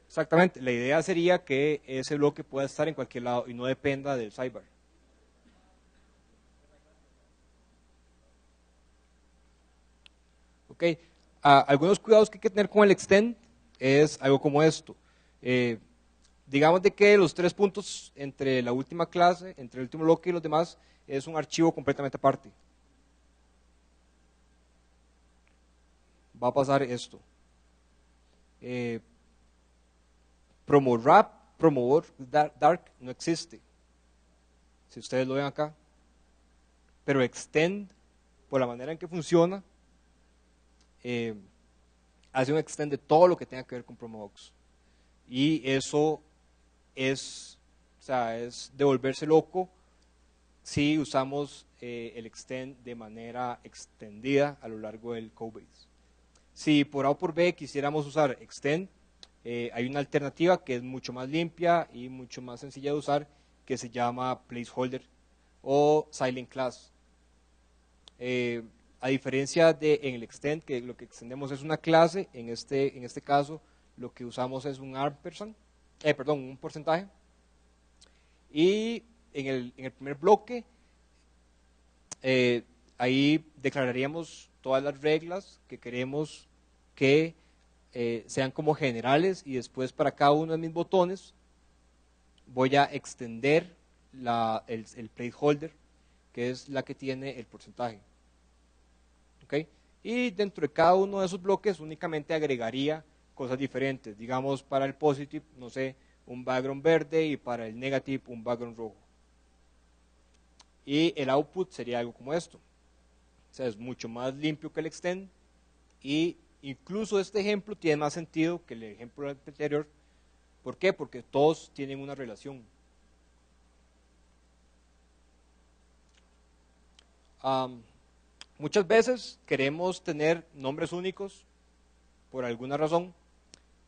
Exactamente, la idea sería que ese bloque pueda estar en cualquier lado y no dependa del sidebar. Ok, ah, algunos cuidados que hay que tener con el extend es algo como esto. Eh, digamos de que los tres puntos entre la última clase, entre el último bloque y los demás, es un archivo completamente aparte. Va a pasar esto. Eh, Promorap, Promover Dark no existe. Si ustedes lo ven acá. Pero Extend, por la manera en que funciona, eh, hace un extend de todo lo que tenga que ver con Promobox. Y eso es, o sea, es devolverse loco si usamos eh, el extend de manera extendida a lo largo del codebase. Si por A o por B quisiéramos usar extend, eh, hay una alternativa que es mucho más limpia y mucho más sencilla de usar que se llama placeholder o silent class. Eh, a diferencia de en el extend, que lo que extendemos es una clase, en este, en este caso lo que usamos es un ampersand, eh, perdón, un porcentaje. Y en el, en el primer bloque, eh, ahí declararíamos todas las reglas que queremos que eh, sean como generales y después para cada uno de mis botones voy a extender el, el placeholder, que es la que tiene el porcentaje. ¿Okay? Y dentro de cada uno de esos bloques únicamente agregaría cosas diferentes. Digamos, para el positive, no sé, un background verde y para el negative un background rojo. Y el output sería algo como esto. O sea, es mucho más limpio que el extend y incluso este ejemplo tiene más sentido que el ejemplo anterior. ¿Por qué? Porque todos tienen una relación. muchas veces queremos tener nombres únicos por alguna razón.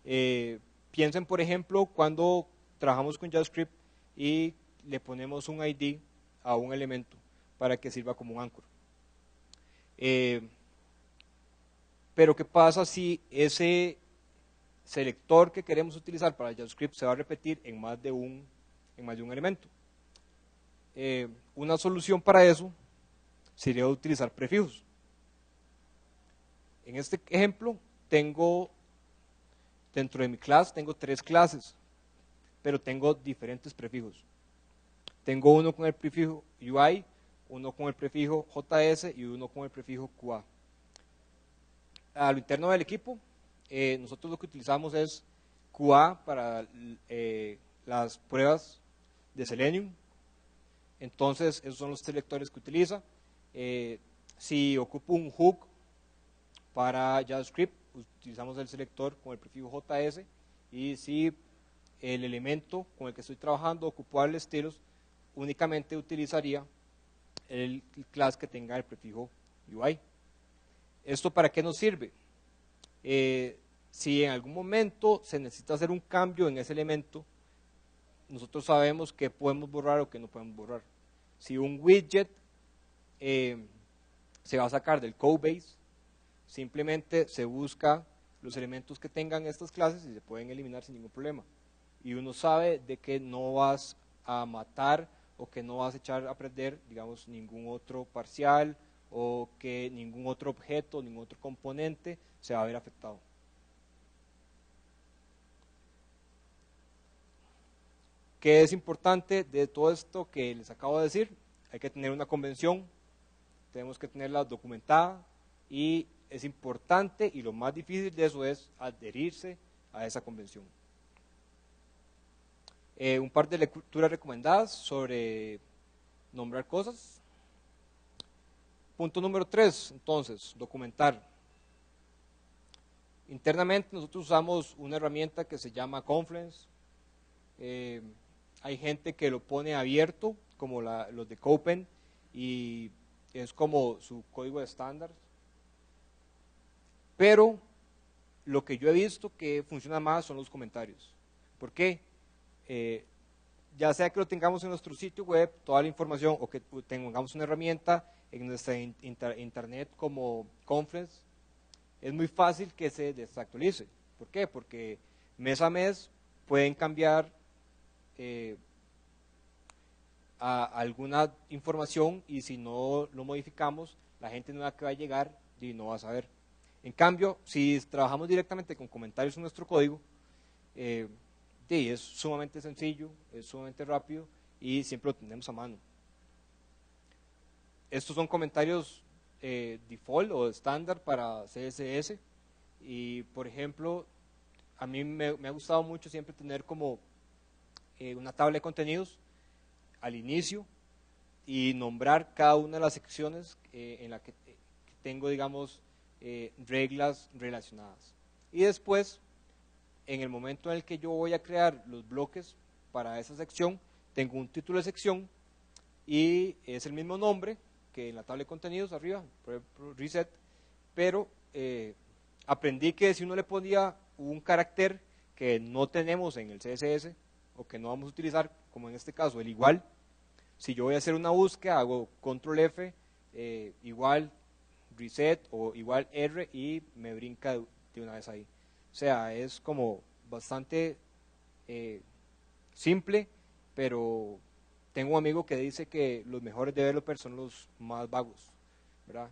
Eh, piensen, por ejemplo, cuando trabajamos con JavaScript y le ponemos un ID a un elemento para que sirva como un anchor. Eh, pero ¿qué pasa si ese selector que queremos utilizar para JavaScript se va a repetir en más de un, en más de un elemento? Eh, una solución para eso sería utilizar prefijos. En este ejemplo tengo, dentro de mi clase, tengo tres clases, pero tengo diferentes prefijos. Tengo uno con el prefijo UI, uno con el prefijo JS y uno con el prefijo QA. A lo interno del equipo, eh, nosotros lo que utilizamos es QA para eh, las pruebas de Selenium. Entonces, esos son los selectores que utiliza. Eh, si ocupo un hook para JavaScript, utilizamos el selector con el prefijo JS. Y si el elemento con el que estoy trabajando ocupa el estilos, únicamente utilizaría el class que tenga el prefijo UI. ¿Esto para qué nos sirve? Eh, si en algún momento se necesita hacer un cambio en ese elemento, nosotros sabemos que podemos borrar o que no podemos borrar. Si un widget eh, se va a sacar del codebase, simplemente se busca los elementos que tengan estas clases y se pueden eliminar sin ningún problema. Y uno sabe de que no vas a matar o que no vas a echar a perder, digamos, ningún otro parcial o que ningún otro objeto, ningún otro componente se va a ver afectado. ¿Qué es importante de todo esto que les acabo de decir? Hay que tener una convención, tenemos que tenerla documentada y es importante y lo más difícil de eso es adherirse a esa convención. Eh, un par de lecturas recomendadas sobre nombrar cosas. Punto número tres, entonces, documentar. Internamente nosotros usamos una herramienta que se llama Confluence. Eh, hay gente que lo pone abierto, como los de Copen, y es como su código de estándar. Pero lo que yo he visto que funciona más son los comentarios. ¿Por qué? Eh, ya sea que lo tengamos en nuestro sitio web, toda la información, o que tengamos una herramienta en nuestra internet como Conference, es muy fácil que se desactualice. ¿Por qué? Porque mes a mes pueden cambiar eh, alguna información y si no lo modificamos, la gente nueva que va a llegar y no va a saber. En cambio, si trabajamos directamente con comentarios en nuestro código, eh, es sumamente sencillo, es sumamente rápido y siempre lo tenemos a mano. Estos son comentarios eh, default o estándar para CSS y por ejemplo, a mí me, ha gustado mucho siempre tener como eh, una tabla de contenidos al inicio y nombrar cada una de las secciones eh, en la que, que tengo, digamos, reglas relacionadas. Y después en el momento en el que yo voy a crear los bloques para esa sección, tengo un título de sección y es el mismo nombre que en la tabla de contenidos arriba, reset, pero eh, aprendí que si uno le ponía un carácter que no tenemos en el CSS o que no vamos a utilizar, como en este caso el igual, si yo voy a hacer una búsqueda, hago control F eh, igual reset o igual R y me brinca de una vez ahí. O sea, es como bastante eh, simple, pero tengo un amigo que dice que los mejores developers son los más vagos, ¿verdad?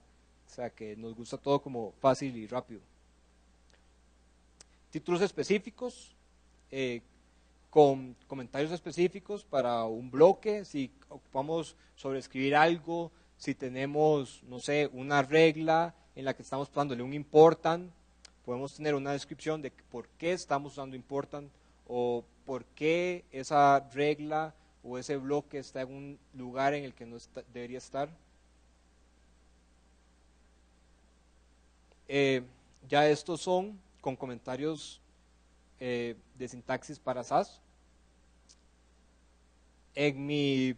O sea, que nos gusta todo como fácil y rápido. Títulos específicos, eh, con comentarios específicos para un bloque, si ocupamos sobreescribir algo, si tenemos, no sé, una regla en la que estamos dándole un important, podemos tener una descripción de por qué estamos usando important o por qué esa regla o ese bloque está en un lugar en el que no debería estar. Eh, ya estos son con comentarios eh, de sintaxis para SAS. En mi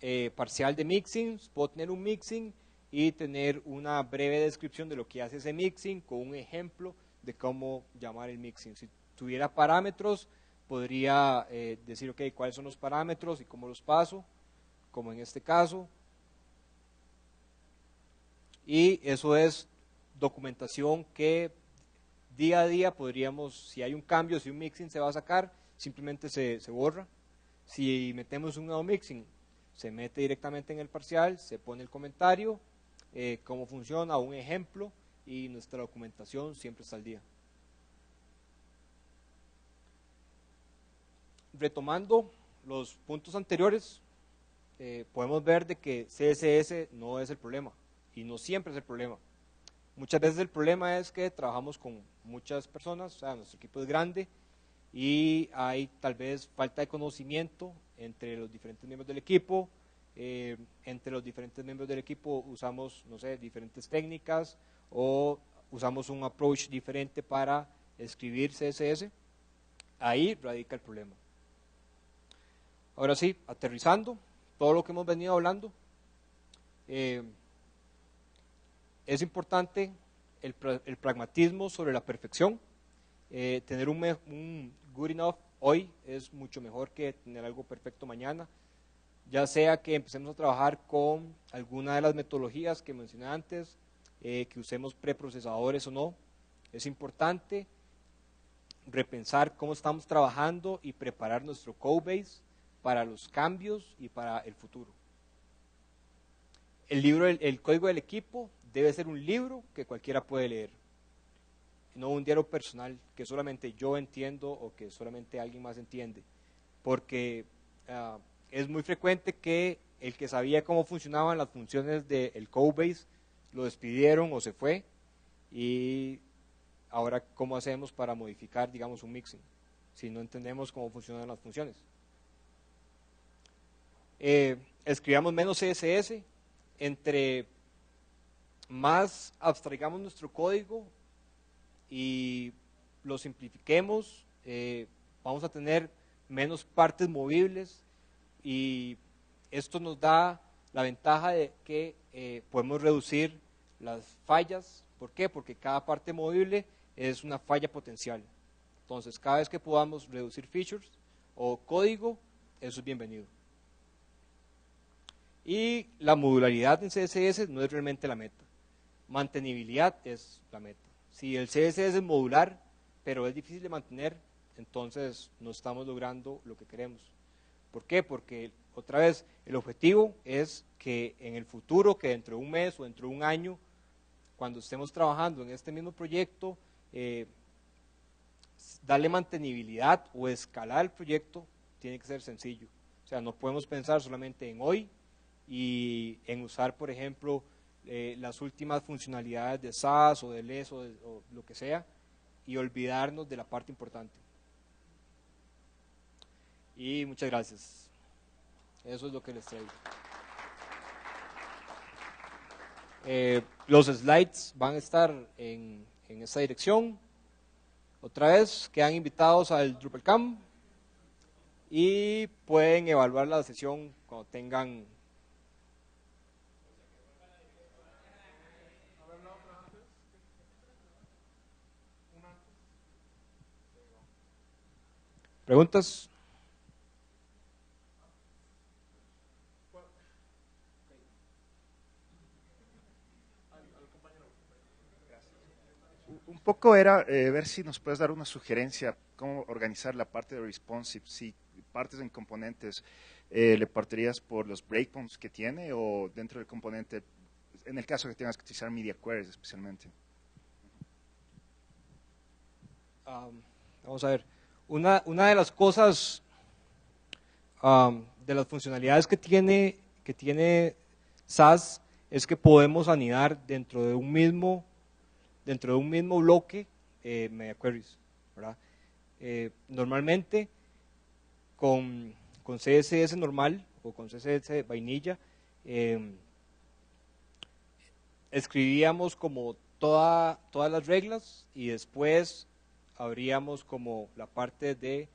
eh, parcial de mixing, puedo tener un mixing y tener una breve descripción de lo que hace ese mixing con un ejemplo de cómo llamar el mixing. Si tuviera parámetros, podría eh, decir, ok, cuáles son los parámetros y cómo los paso, como en este caso. Y eso es documentación que día a día podríamos, si hay un cambio, si un mixing se va a sacar, simplemente se, se borra. Si metemos un nuevo mixing, se mete directamente en el parcial, se pone el comentario, eh, cómo funciona, un ejemplo, y nuestra documentación siempre está al día. Retomando los puntos anteriores, eh, podemos ver de que CSS no es el problema, y no siempre es el problema. Muchas veces el problema es que trabajamos con muchas personas, o sea, nuestro equipo es grande y hay tal vez falta de conocimiento entre los diferentes miembros del equipo. Eh, entre los diferentes miembros del equipo usamos, no sé, diferentes técnicas o usamos un approach diferente para escribir CSS. Ahí radica el problema. Ahora sí, aterrizando todo lo que hemos venido hablando. Eh, es importante el, pragmatismo sobre la perfección. Eh, tener un, good enough hoy es mucho mejor que tener algo perfecto mañana. Ya sea que empecemos a trabajar con alguna de las metodologías que mencioné antes, eh, que usemos preprocesadores o no, es importante repensar cómo estamos trabajando y preparar nuestro code base para los cambios y para el futuro. El libro, el código del equipo debe ser un libro que cualquiera puede leer, no un diario personal que solamente yo entiendo o que solamente alguien más entiende, porque ah, es muy frecuente que el que sabía cómo funcionaban las funciones del Codebase lo despidieron o se fue y ahora cómo hacemos para modificar, digamos, un mixing si no entendemos cómo funcionan las funciones. Eh, escribamos menos CSS entre más abstraigamos nuestro código y lo simplifiquemos, eh, vamos a tener menos partes movibles y esto nos da la ventaja de que eh, podemos reducir las fallas. ¿Por qué? Porque cada parte movible es una falla potencial. Entonces, cada vez que podamos reducir features o código, eso es bienvenido. Y la modularidad en CSS no es realmente la meta mantenibilidad es la meta. Si el CSS es modular, pero es difícil de mantener, entonces no estamos logrando lo que queremos. ¿Por qué? Porque otra vez el objetivo es que en el futuro, que dentro de un mes o dentro de un año, cuando estemos trabajando en este mismo proyecto, eh, darle mantenibilidad o escalar el proyecto tiene que ser sencillo. O sea, no podemos pensar solamente en hoy y en usar, por ejemplo, eh, las últimas funcionalidades de SAS o de LES o, lo que sea y olvidarnos de la parte importante. Y muchas gracias. Eso es lo que les traigo. Eh, los slides van a estar en, en esta dirección. Otra vez, quedan invitados al DrupalCamp y pueden evaluar la sesión cuando tengan ¿Preguntas? Un poco era eh, ver si nos puedes dar una sugerencia, cómo organizar la parte de responsive, si partes en componentes eh, le partirías por los breakpoints que tiene o dentro del componente, en el caso que tengas que utilizar media queries especialmente. Um, vamos a ver una, una de las cosas, de las funcionalidades que tiene, que tiene SAS es que podemos anidar dentro de un mismo, dentro de un mismo bloque eh, media queries. Eh, normalmente con, con, CSS normal o con CSS vainilla em, escribíamos como toda, todas las reglas y después abríamos como la parte de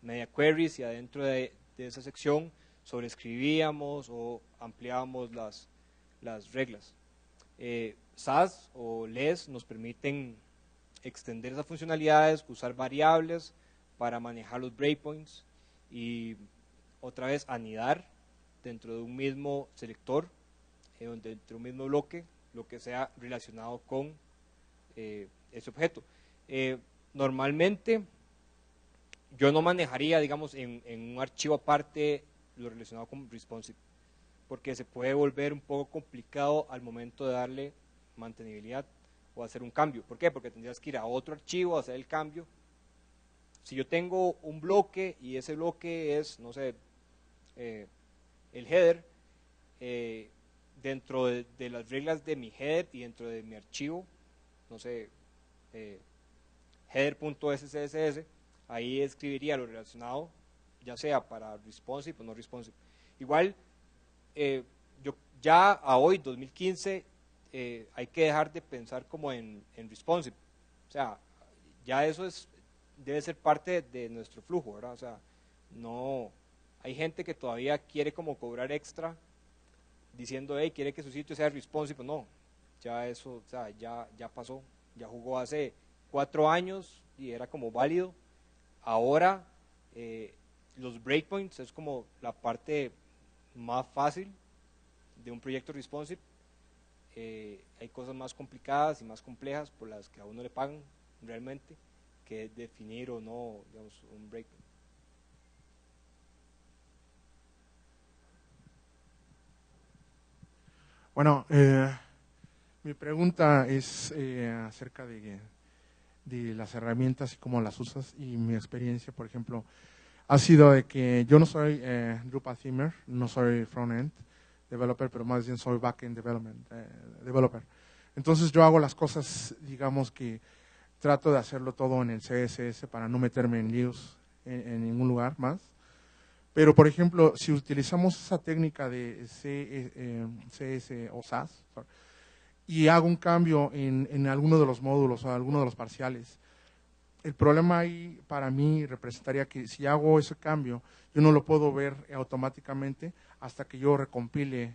media queries y adentro de, esa sección sobreescribíamos o ampliábamos las, las reglas. Eh, SAS o LES nos permiten extender esas funcionalidades, usar variables para manejar los breakpoints y otra vez anidar dentro de un mismo selector, eh, dentro de un mismo bloque, lo que sea relacionado con eh, ese objeto. Normalmente yo no manejaría, digamos, en, un archivo aparte lo relacionado con responsive porque se puede volver un poco complicado al momento de darle mantenibilidad o hacer un cambio. ¿Por qué? Porque tendrías que ir a otro archivo a hacer el cambio. Si yo tengo un bloque y ese bloque es, no sé, eh, el header, eh, dentro de, las reglas de mi header y dentro de mi archivo, no sé, eh, header.scss, ahí escribiría lo relacionado, ya sea para responsive o no responsive. Igual, eh, yo, ya a hoy, 2015, eh, hay que dejar de pensar como en, en, responsive. O sea, ya eso es, debe ser parte de nuestro flujo, ¿verdad? O sea, no, hay gente que todavía quiere como cobrar extra diciendo, hey, quiere que su sitio sea responsive. No, ya eso, o sea, ya, ya pasó, ya jugó hace cuatro años y era como válido. Ahora, eh, los breakpoints es como la parte más fácil de un proyecto responsive. Eh, hay cosas más complicadas y más complejas por las que a uno le pagan realmente, que es definir o no digamos, un breakpoint. Bueno, eh, mi pregunta es eh, acerca de, de, las herramientas y cómo las usas y mi experiencia, por ejemplo, ha sido de que yo no soy eh, Drupal Themer, no soy front-end developer, pero más bien soy back-end development, eh, developer. Entonces yo hago las cosas, digamos que trato de hacerlo todo en el CSS para no meterme en líos en, ningún lugar más. Pero, por ejemplo, si utilizamos esa técnica de CS eh, o SAS y hago un cambio en, en alguno de los módulos o alguno de los parciales, el problema ahí para mí representaría que si hago ese cambio, yo no lo puedo ver automáticamente hasta que yo recompile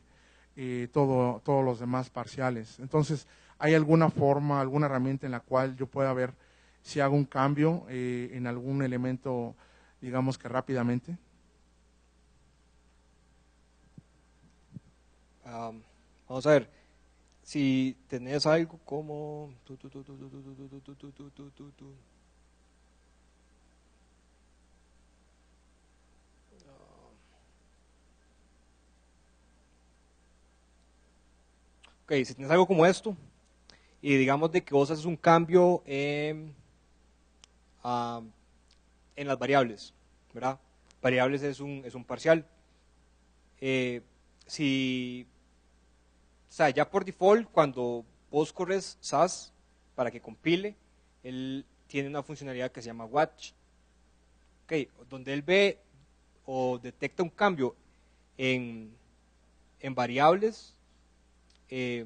eh, todo, todos los demás parciales. Entonces, ¿hay alguna forma, alguna herramienta en la cual yo pueda ver si hago un cambio eh, en algún elemento, digamos que rápidamente? vamos a ver, si tenés algo como... ok, si tienes algo como esto, y digamos de que vos haces un cambio en, en las variables, ¿verdad? Variables es un, es un parcial. Eh, si, o sea, ya por default, cuando vos corres SAS para que compile, él tiene una funcionalidad que se llama watch. Okay, donde él ve o detecta un cambio en, en variables, eh,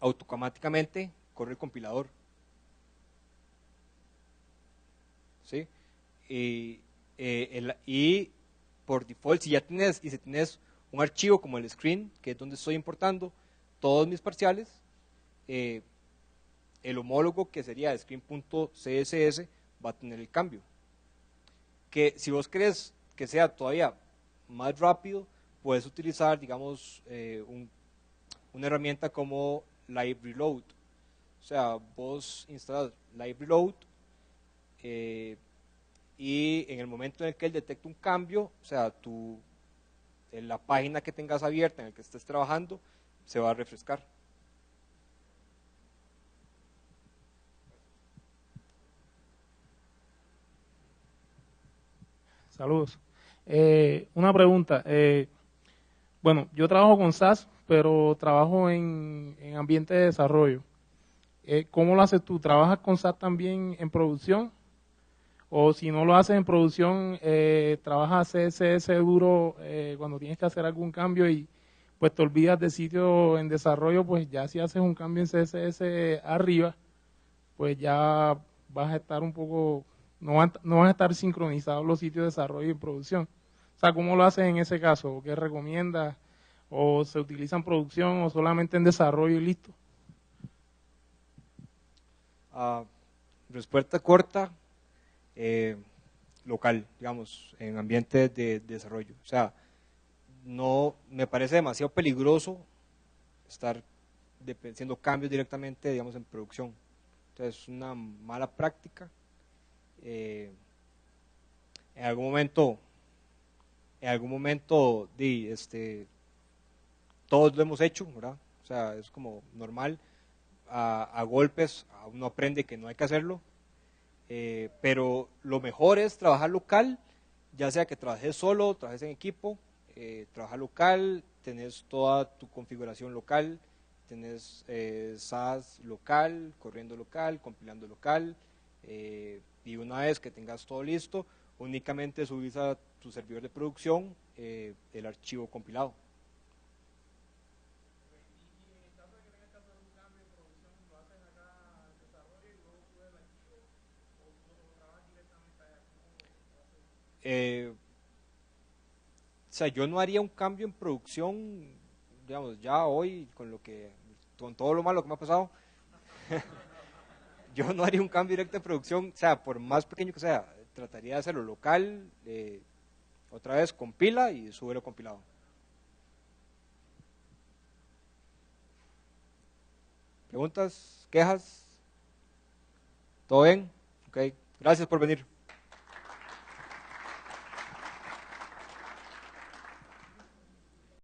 automáticamente corre el compilador. ¿Sí? Y, eh, y por default, si ya tienes, y si tienes un archivo como el screen, que es donde estoy importando todos mis parciales, eh, el homólogo que sería screen.css va a tener el cambio. Que si vos querés que sea todavía más rápido, puedes utilizar, digamos, un una herramienta como Live Reload. O sea, vos instalas Live Reload eh, y en el momento en el que él detecta un cambio, o sea, tu, en la página que tengas abierta en la que estés trabajando, se va a refrescar. Saludos. Eh, una pregunta. Eh, bueno, yo trabajo con SAS, pero trabajo en, en ambiente de desarrollo. Eh, ¿Cómo lo haces tú? ¿Trabajas con SAS también en producción? O si no lo haces en producción, eh, trabajas CSS duro eh, cuando tienes que hacer algún cambio y pues te olvidas de sitio en desarrollo, pues ya si haces un cambio en CSS arriba, pues ya vas a estar un poco, no van, no van a estar sincronizados los sitios de desarrollo y producción. O sea, ¿cómo lo haces en ese caso? ¿Qué recomiendas? ¿O se utiliza en producción o solamente en desarrollo y listo? Ah, respuesta corta, eh, local, digamos, en ambientes de, desarrollo. O sea, no me parece demasiado peligroso estar haciendo cambios directamente, digamos, en producción. Entonces, es una mala práctica. Eh, en algún momento, en algún momento, este, todos lo hemos hecho, ¿verdad? O sea, es como normal. A, a golpes uno aprende que no hay que hacerlo, eh, pero lo mejor es trabajar local, ya sea que trabajes solo, trabajes en equipo, eh, local, tenés toda tu configuración local, tenés eh, SAS local, corriendo local, compilando local, eh, y una vez que tengas todo listo, únicamente subís a tu servidor de producción el archivo compilado. Eh, o sea, yo no haría un cambio en producción, digamos, ya hoy, con lo que, con todo lo malo que me ha pasado, yo no haría un cambio directo en producción, o sea, por más pequeño que sea, trataría de hacerlo local, eh, otra vez compila y lo compilado. ¿Preguntas? ¿Quejas? ¿Todo bien? Ok, gracias por venir.